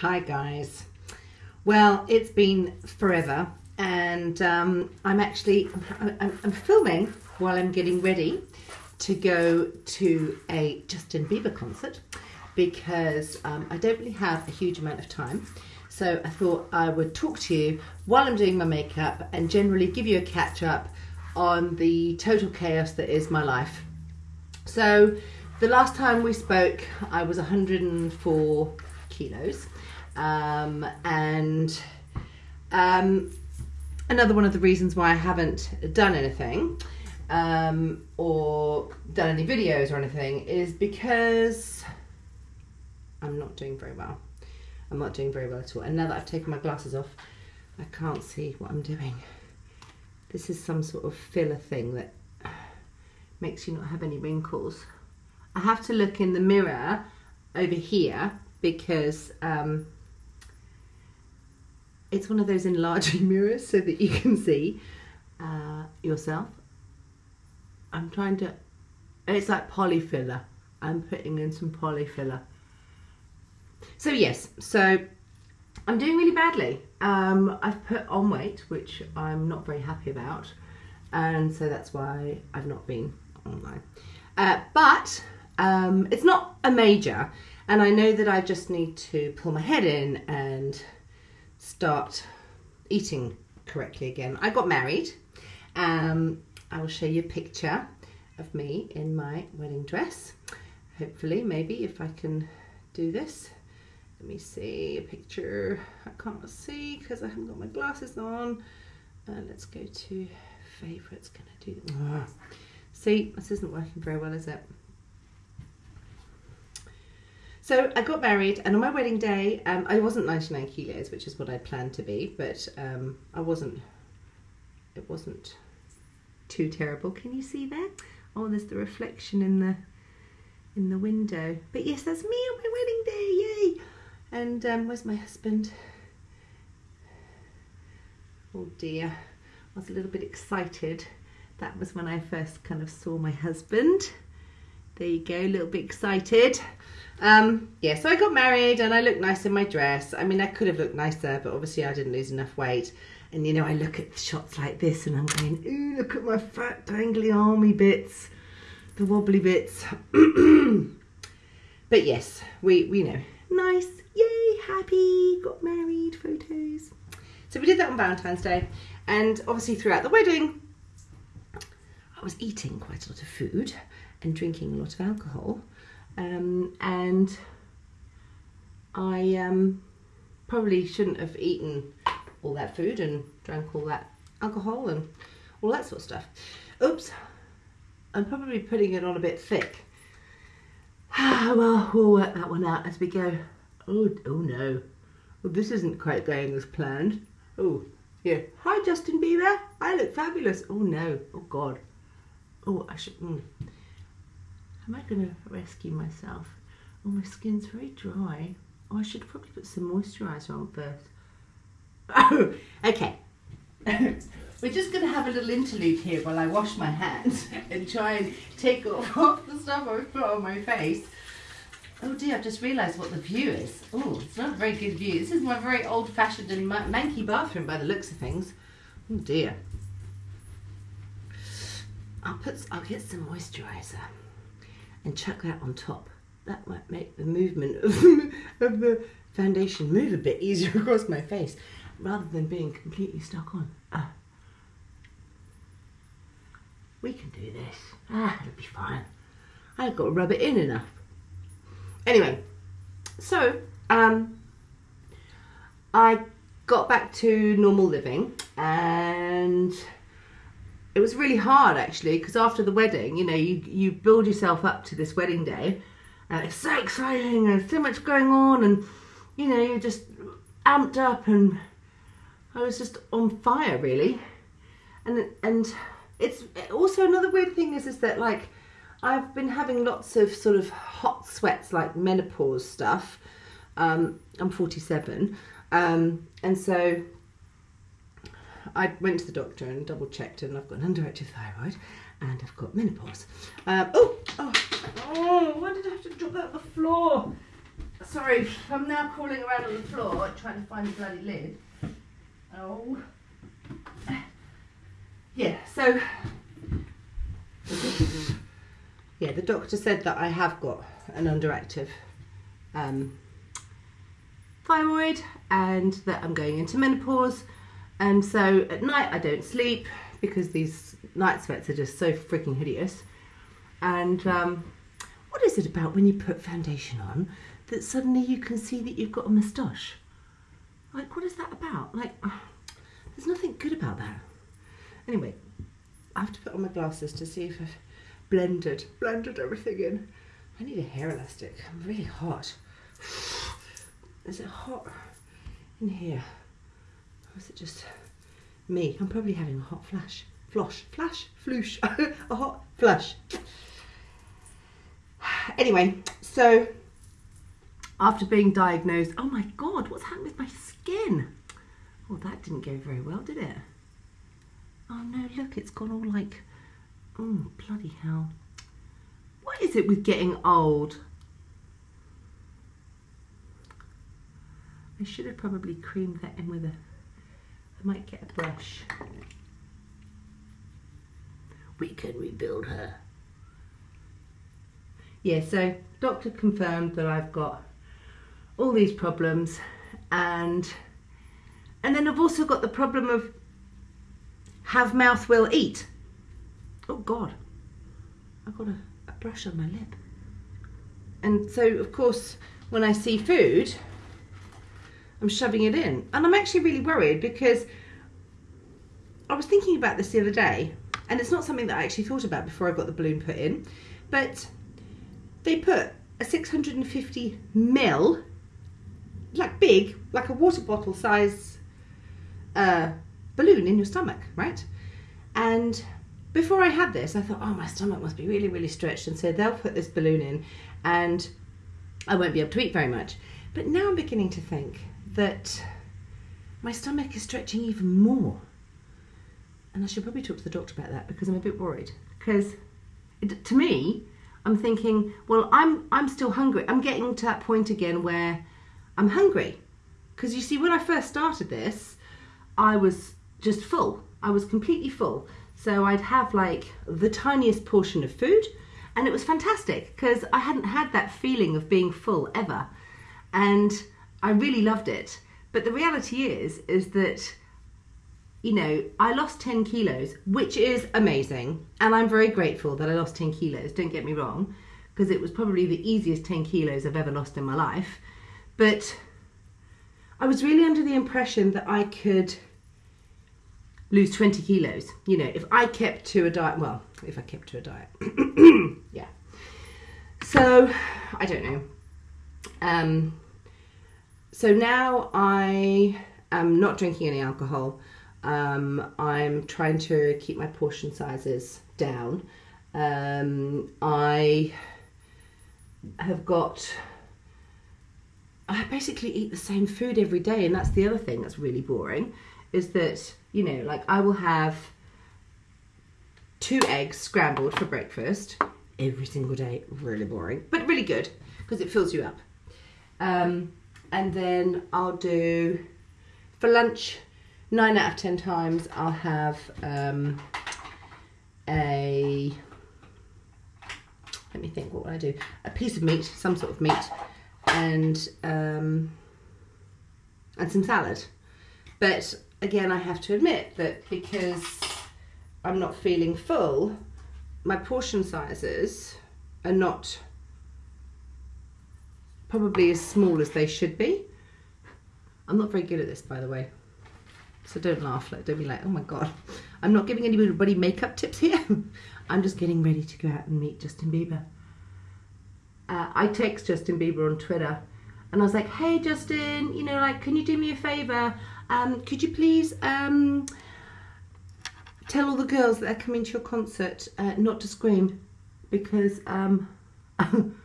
Hi guys. Well, it's been forever, and um, I'm actually I'm, I'm filming while I'm getting ready to go to a Justin Bieber concert because um, I don't really have a huge amount of time. So I thought I would talk to you while I'm doing my makeup and generally give you a catch up on the total chaos that is my life. So the last time we spoke, I was 104 kilos. Um, and um, another one of the reasons why I haven't done anything um, or done any videos or anything is because I'm not doing very well. I'm not doing very well at all. And now that I've taken my glasses off, I can't see what I'm doing. This is some sort of filler thing that makes you not have any wrinkles. I have to look in the mirror over here because um, it's one of those enlarging mirrors so that you can see uh, yourself. I'm trying to, it's like polyfiller. I'm putting in some polyfiller. So yes, so I'm doing really badly. Um, I've put on weight, which I'm not very happy about. And so that's why I've not been online. Uh, but um, it's not a major. And I know that I just need to pull my head in and start eating correctly again. I got married. Um, I will show you a picture of me in my wedding dress. Hopefully, maybe if I can do this. Let me see a picture. I can't see because I haven't got my glasses on. Uh, let's go to favourites. Can I do that? See, this isn't working very well, is it? So I got married, and on my wedding day, um, I wasn't 99 kilos, which is what I planned to be, but um, I wasn't. It wasn't too terrible. Can you see that? Oh, there's the reflection in the in the window. But yes, that's me on my wedding day. Yay! And um, where's my husband? Oh dear, I was a little bit excited. That was when I first kind of saw my husband. There you go, a little bit excited. Um, yeah, so I got married and I looked nice in my dress. I mean, I could have looked nicer, but obviously I didn't lose enough weight. And you know, I look at shots like this and I'm going, ooh, look at my fat dangly army bits, the wobbly bits. but yes, we, we know, nice, yay, happy, got married, photos. So we did that on Valentine's Day. And obviously throughout the wedding, I was eating quite a lot of food and drinking a lot of alcohol. Um, and I um, probably shouldn't have eaten all that food and drank all that alcohol and all that sort of stuff. Oops, I'm probably putting it on a bit thick. well, we'll work that one out as we go. Oh, oh no. Well, this isn't quite going as planned. Oh, here. Hi, Justin Bieber. I look fabulous. Oh no. Oh God. Oh, I should. Mm. Am I going to rescue myself? Oh, my skin's very dry. Oh, I should probably put some moisturiser on first. Oh, okay. We're just going to have a little interlude here while I wash my hands and try and take off all the stuff I've put on my face. Oh dear, I've just realised what the view is. Oh, it's not a very good view. This is my very old-fashioned and manky bathroom by the looks of things. Oh dear. I'll put, I'll get some moisturiser and chuck that on top. That might make the movement of, of the foundation move a bit easier across my face rather than being completely stuck on. Ah. We can do this. Ah, it'll be fine. I've got to rub it in enough. Anyway, so um, I got back to normal living and it was really hard actually because after the wedding, you know, you, you build yourself up to this wedding day and it's so exciting and so much going on and you know, you're just amped up and I was just on fire really. And and it's also another weird thing is is that like I've been having lots of sort of hot sweats like menopause stuff. Um, I'm 47 um, and so I went to the doctor and double checked, and I've got an underactive thyroid, and I've got menopause. Um, oh, oh, oh! Why did I have to drop that on the floor? sorry, I'm now crawling around on the floor trying to find the bloody lid. Oh. Yeah, so. Yeah, the doctor said that I have got an underactive um, thyroid and that I'm going into menopause. And so at night I don't sleep because these night sweats are just so freaking hideous. And um, what is it about when you put foundation on that suddenly you can see that you've got a moustache? Like, what is that about? Like, there's nothing good about that. Anyway, I have to put on my glasses to see if I've blended, blended everything in. I need a hair elastic. I'm really hot. Is it hot in here? Or is it just me? I'm probably having a hot flash. Flosh, flash, floosh, a hot flush. Anyway, so after being diagnosed, oh my god, what's happened with my skin? Oh, that didn't go very well, did it? Oh no, look, it's gone all like, oh, bloody hell. What is it with getting old? I should have probably creamed that in with a, I might get a brush. We can rebuild her. Yeah, so doctor confirmed that I've got all these problems and and then I've also got the problem of have mouth will eat. Oh God, I've got a, a brush on my lip. And so, of course, when I see food, I'm shoving it in. And I'm actually really worried because I was thinking about this the other day, and it's not something that I actually thought about before I got the balloon put in, but they put a 650 mil, like big, like a water bottle size uh, balloon in your stomach, right? And before I had this, I thought, oh, my stomach must be really, really stretched. And so they'll put this balloon in and I won't be able to eat very much. But now I'm beginning to think that my stomach is stretching even more. And I should probably talk to the doctor about that because I'm a bit worried. Because it, to me, I'm thinking, well, I'm I'm still hungry. I'm getting to that point again where I'm hungry. Because you see, when I first started this, I was just full. I was completely full. So I'd have like the tiniest portion of food, and it was fantastic because I hadn't had that feeling of being full ever. And I really loved it. But the reality is, is that, you know, I lost 10 kilos, which is amazing. And I'm very grateful that I lost 10 kilos, don't get me wrong, because it was probably the easiest 10 kilos I've ever lost in my life. But I was really under the impression that I could lose 20 kilos. You know, if I kept to a diet, well, if I kept to a diet, yeah. So, I don't know. Um, so now I am not drinking any alcohol. Um, I'm trying to keep my portion sizes down. Um, I have got. I basically eat the same food every day, and that's the other thing that's really boring. Is that you know, like I will have two eggs scrambled for breakfast every single day. Really boring, but really good because it fills you up. Um, and then I'll do for lunch nine out of ten times I'll have um, a let me think what would I do? A piece of meat some sort of meat and um, and some salad. But again I have to admit that because I'm not feeling full my portion sizes are not probably as small as they should be. I'm not very good at this, by the way. So don't laugh. Like, don't be like, oh my god. I'm not giving anybody makeup tips here. I'm just getting ready to go out and meet Justin Bieber. Uh, I text Justin Bieber on Twitter and I was like, hey Justin, you know, like, can you do me a favor? Um, could you please um, tell all the girls that are coming to your concert uh, not to scream because um,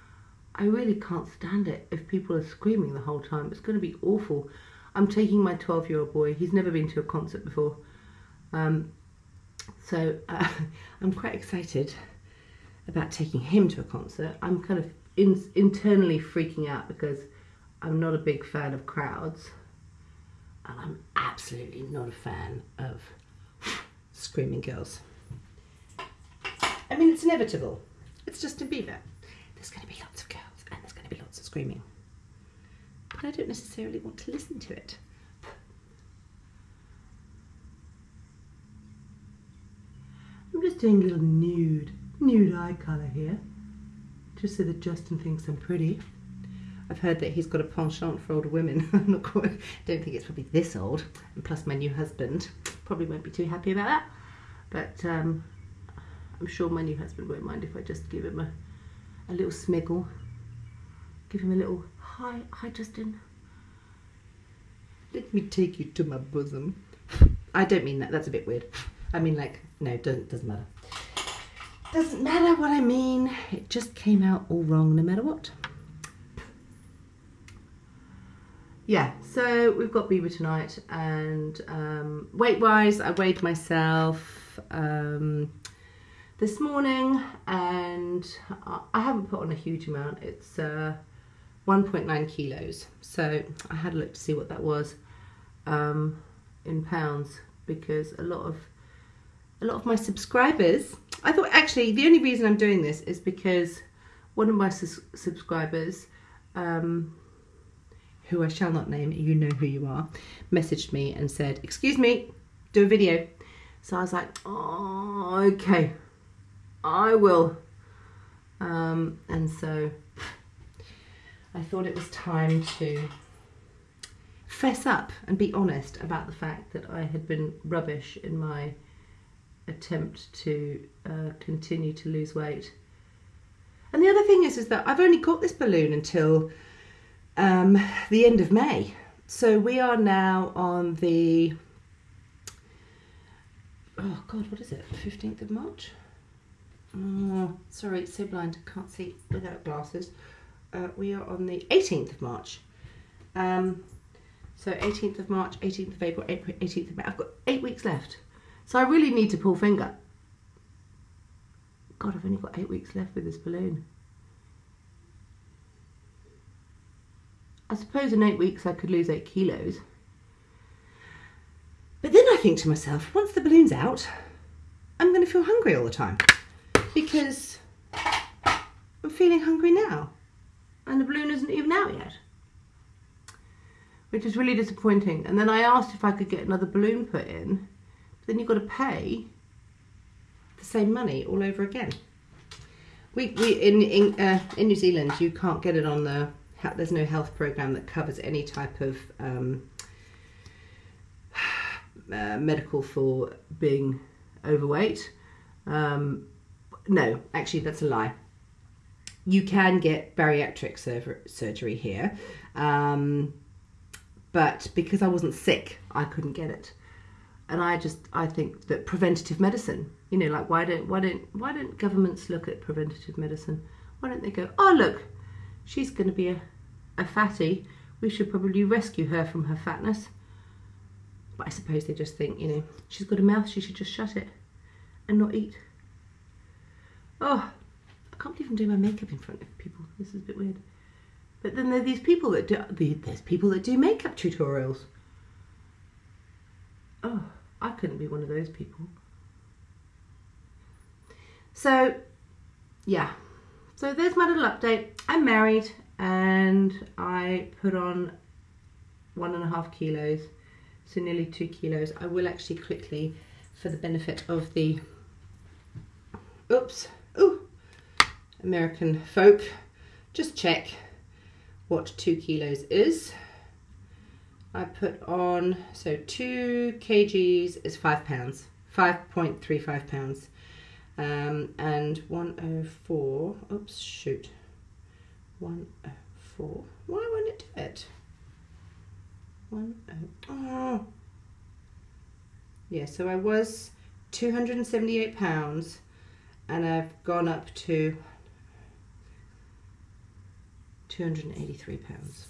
I really can't stand it if people are screaming the whole time. It's going to be awful. I'm taking my 12 year old boy, he's never been to a concert before. Um, so uh, I'm quite excited about taking him to a concert. I'm kind of in, internally freaking out because I'm not a big fan of crowds, and I'm absolutely not a fan of screaming girls. I mean, it's inevitable. It's Justin Bieber. There's going to be lots of girls and there's going to be lots of screaming. But I don't necessarily want to listen to it. I'm just doing a little nude, nude eye colour here, just so that Justin thinks I'm pretty. I've heard that he's got a penchant for older women. I'm not quite, don't think it's probably this old. And plus, my new husband probably won't be too happy about that. But um, I'm sure my new husband won't mind if I just give him a, a little smiggle. Give him a little hi, hi, Justin. Let me take you to my bosom. I don't mean that. That's a bit weird. I mean, like, no, doesn't doesn't matter. Doesn't matter what I mean. It just came out all wrong, no matter what. Yeah, so we've got Bieber tonight, and um, weight-wise, I weighed myself um, this morning, and I haven't put on a huge amount. It's uh, 1.9 kilos. So I had a look to see what that was um, in pounds because a lot of a lot of my subscribers. I thought actually the only reason I'm doing this is because one of my su- subscribers, um, who I shall not name, you know who you are, messaged me and said, "Excuse me, do a video." So I was like, "Oh, okay, I will." Um, and so I thought it was time to fess up and be honest about the fact that I had been rubbish in my attempt to uh, continue to lose weight. And the other thing is, is that I've only got this balloon until um, the end of May. So we are now on the oh god, what is it? Fifteenth of March. Oh, sorry, it's so blind, I can't see without glasses uh, we are on the 18th of March. Um, so 18th of March, 18th of April, April, 18th of May. I've got eight weeks left. So I really need to pull finger. God, I've only got eight weeks left with this balloon. I suppose in eight weeks I could lose eight kilos. But then I think to myself, once the balloon's out, I'm going to feel hungry all the time. Because I'm feeling hungry now and the balloon isn't even out yet. Which is really disappointing. And then I asked if I could get another balloon put in. But then you've got to pay the same money all over again. We, we in in, uh, in New Zealand you can't get it on the there's no health program that covers any type of um, uh, medical for being overweight. Um, no, actually that's a lie you can get bariatric sur- surgery here. Um, but because I wasn't sick, I couldn't get it. And I just I think that preventative medicine, you know, like why don't why don't why don't governments look at preventative medicine? Why don't they go, oh look, she's going to be a, a fatty. We should probably rescue her from her fatness. But I suppose they just think, you know, she's got a mouth, she should just shut it and not eat. Oh, can't believe I'm doing my makeup in front of people. This is a bit weird. But then there are these people that do, there's people that do makeup tutorials. Oh, I couldn't be one of those people. So, yeah. So there's my little update. I'm married and I put on one and a half kilos, so nearly two kilos. I will actually quickly, for the benefit of the, oops, ooh, American folk, just check what two kilos is. I put on, so two kgs is five pounds, 5.35 pounds. Um, and 104, oops, shoot, 104, why won't it do it? 104, oh. Yeah, so I was 278 pounds and I've gone up to 283 pounds.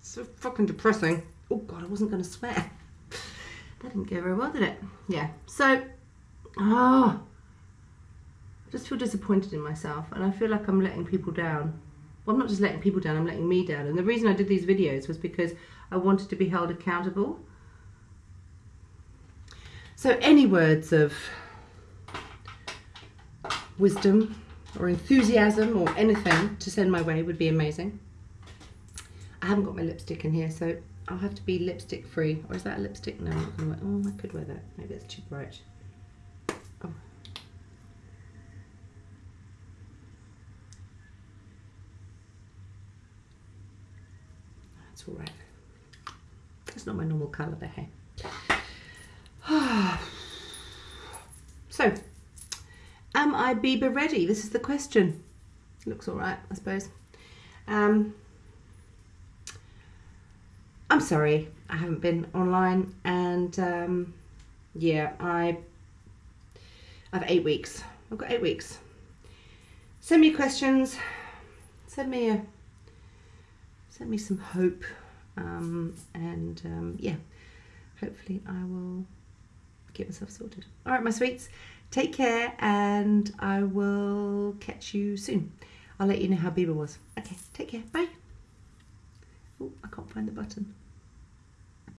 So fucking depressing. Oh god, I wasn't going to swear. That didn't go very well, did it? Yeah. So, oh, I just feel disappointed in myself and I feel like I'm letting people down. Well, I'm not just letting people down, I'm letting me down. And the reason I did these videos was because I wanted to be held accountable. So, any words of wisdom or enthusiasm or anything to send my way would be amazing. I haven't got my lipstick in here, so I'll have to be lipstick free. Or is that a lipstick? No. Oh, I could wear that. Maybe it's too bright. Oh. That's all right. It's not my normal colour, the hair. so, am I Bieber ready? This is the question. Looks all right, I suppose. Um, I'm sorry, I haven't been online, and um, yeah, I I've eight weeks. I've got eight weeks. Send me questions. Send me a send me some hope, um, and um, yeah, hopefully I will get myself sorted. All right, my sweets, take care, and I will catch you soon. I'll let you know how Bieber was. Okay, take care. Bye. Oh, I can't find the button.